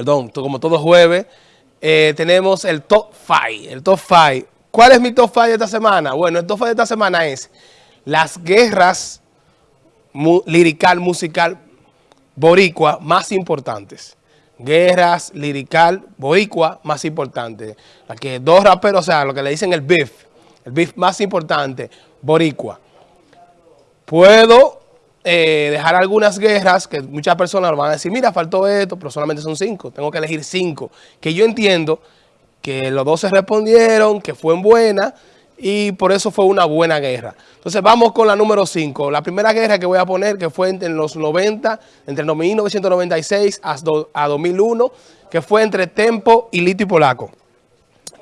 perdón, como todo jueves, eh, tenemos el top 5. El top 5. ¿Cuál es mi top 5 de esta semana? Bueno, el top 5 de esta semana es las guerras lirical, musical, boricua más importantes. Guerras lirical, boricua más importantes. La que dos raperos, o sea, lo que le dicen el beef, el beef más importante, boricua. Puedo eh, dejar algunas guerras que muchas personas van a decir, mira, faltó esto, pero solamente son cinco. Tengo que elegir cinco. Que yo entiendo que los dos se respondieron, que fue buena y por eso fue una buena guerra. Entonces vamos con la número cinco. La primera guerra que voy a poner, que fue entre los 90, entre 1996 a 2001, que fue entre Tempo y Lito y Polaco.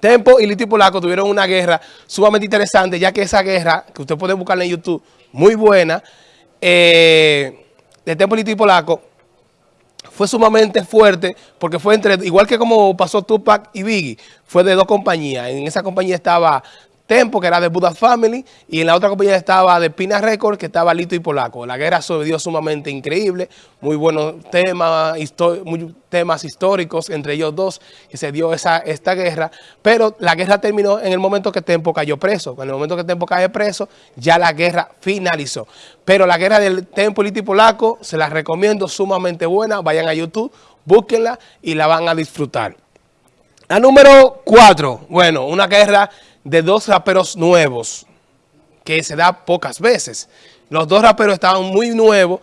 Tempo y Lito y Polaco tuvieron una guerra sumamente interesante, ya que esa guerra, que usted puede buscarla en YouTube, muy buena, eh, de Tempo y Polaco fue sumamente fuerte porque fue entre, igual que como pasó Tupac y Biggie, fue de dos compañías. En esa compañía estaba Tempo, que era de Buddha Family, y en la otra compañía estaba de Pina Records, que estaba Lito y Polaco. La guerra se dio sumamente increíble, muy buenos temas, muy, temas históricos entre ellos dos, que se dio esa, esta guerra, pero la guerra terminó en el momento que Tempo cayó preso. En el momento que Tempo cayó preso, ya la guerra finalizó. Pero la guerra del Tempo Lito y Polaco, se la recomiendo, sumamente buena, vayan a YouTube, búsquenla y la van a disfrutar. La número cuatro, bueno, una guerra de dos raperos nuevos, que se da pocas veces. Los dos raperos estaban muy nuevos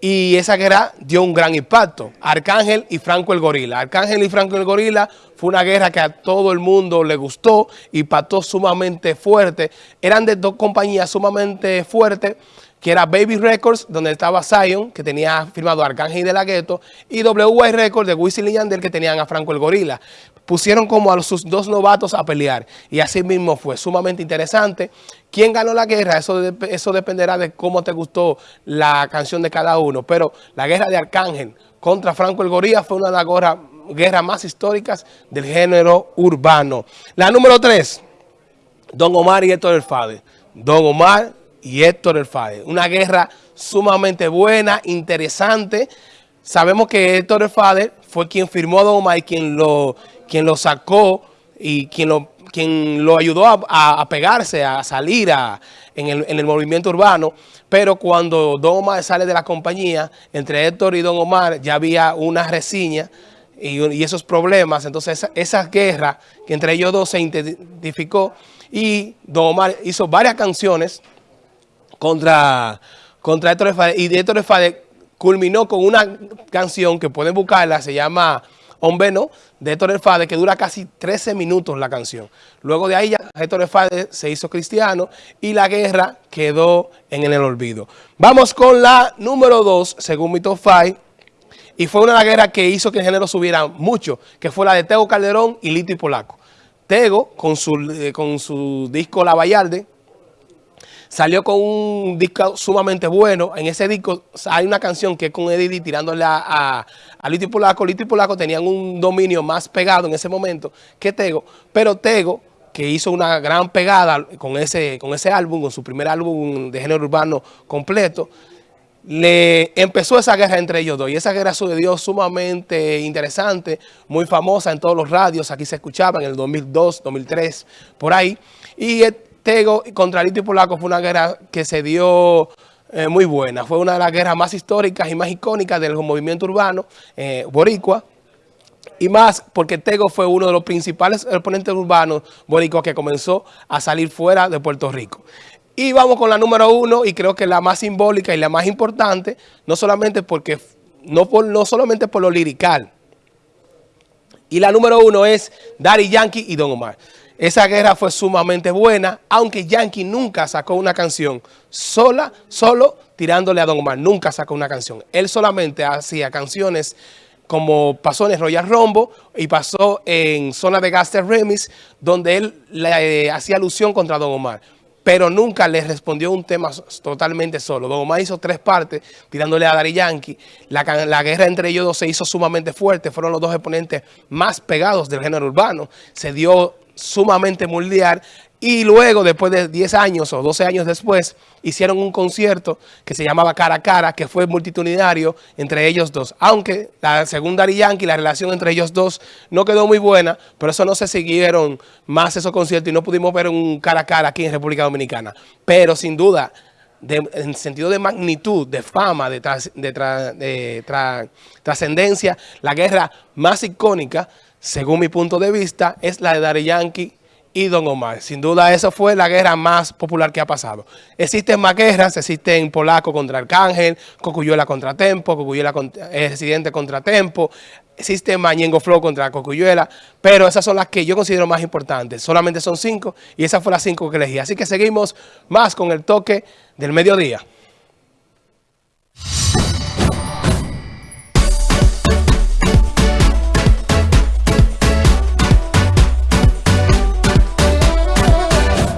y esa guerra dio un gran impacto. Arcángel y Franco el Gorila. Arcángel y Franco el Gorila fue una guerra que a todo el mundo le gustó, impactó sumamente fuerte. Eran de dos compañías sumamente fuertes, que era Baby Records, donde estaba Zion, que tenía firmado Arcángel y De La Ghetto, y WY Records de Wisin y Yandel, que tenían a Franco el Gorila pusieron como a sus dos novatos a pelear. Y así mismo fue sumamente interesante. ¿Quién ganó la guerra? Eso, eso dependerá de cómo te gustó la canción de cada uno. Pero la guerra de Arcángel contra Franco el Gorilla fue una de las guerras, más históricas del género urbano. La número tres, Don Omar y Héctor El Fade. Don Omar y Héctor El Fade. Una guerra sumamente buena, interesante. Sabemos que Héctor El Fade fue quien firmó a Don Omar y quien lo quien lo sacó y quien lo, quien lo ayudó a, pegarse, a salir en, el, movimiento urbano. Pero cuando Don Omar sale de la compañía, entre Héctor y Don Omar ya había una reseña y, esos problemas. Entonces esa, guerra que entre ellos dos se identificó y Don Omar hizo varias canciones contra, contra Héctor Efade. Y Héctor Efade culminó con una canción que pueden buscarla, se llama Hombre No, de Héctor Fade, que dura casi 13 minutos la canción. Luego de ahí ya Héctor Fade se hizo cristiano y la guerra quedó en el olvido. Vamos con la número 2, según mi top 5, y fue una guerra que hizo que el género subiera mucho, que fue la de Tego Calderón y Lito y Polaco. Tego, con su, eh, con su disco La Vallarde, Salió con un disco sumamente bueno. En ese disco hay una canción que es con Eddie tirándole a, a, Lito y Polaco. Lito y Polaco tenían un dominio más pegado en ese momento que Tego. Pero Tego, que hizo una gran pegada con ese, con ese álbum, con su primer álbum de género urbano completo, le empezó esa guerra entre ellos dos. Y esa guerra sucedió sumamente interesante, muy famosa en todos los radios. Aquí se escuchaba en el 2002, 2003, por ahí. Y Tego contra Lito y Polaco fue una guerra que se dio eh, muy buena. Fue una de las guerras más históricas y más icónicas del movimiento urbano eh, boricua. Y más porque Tego fue uno de los principales exponentes urbanos boricuas que comenzó a salir fuera de Puerto Rico. Y vamos con la número uno y creo que la más simbólica y la más importante, no solamente porque no, por, no solamente por lo lirical. Y la número uno es Daddy Yankee y Don Omar. Esa guerra fue sumamente buena, aunque Yankee nunca sacó una canción sola, solo tirándole a Don Omar. Nunca sacó una canción. Él solamente hacía canciones como pasó en Royal Rombo y pasó en Zona de Gaster Remix, donde él le eh, hacía alusión contra Don Omar pero nunca le respondió un tema totalmente solo. Don Omar hizo tres partes tirándole a Dari Yankee. La, guerra entre ellos dos se hizo sumamente fuerte. Fueron los dos exponentes más pegados del género urbano. Se dio sumamente mundial y luego, después de 10 años o 12 años después, hicieron un concierto que se llamaba Cara a Cara, que fue multitudinario entre ellos dos. Aunque la segunda Yankee, la relación entre ellos dos no quedó muy buena, pero eso no se siguieron más esos conciertos y no pudimos ver un cara a cara aquí en República Dominicana. Pero sin duda, en sentido de magnitud, de fama, de trascendencia, la guerra más icónica, según mi punto de vista, es la de Daddy Yankee y Don Omar. Sin duda, esa fue la guerra más popular que ha pasado. Existen más guerras, existen Polaco contra Arcángel, Cocuyuela contra Tempo, Cocuyuela contra, eh, Residente contra Tempo, existe Mañengo Flow contra Cocuyuela, pero esas son las que yo considero más importantes. Solamente son cinco y esas fueron las cinco que elegí. Así que seguimos más con el toque del mediodía.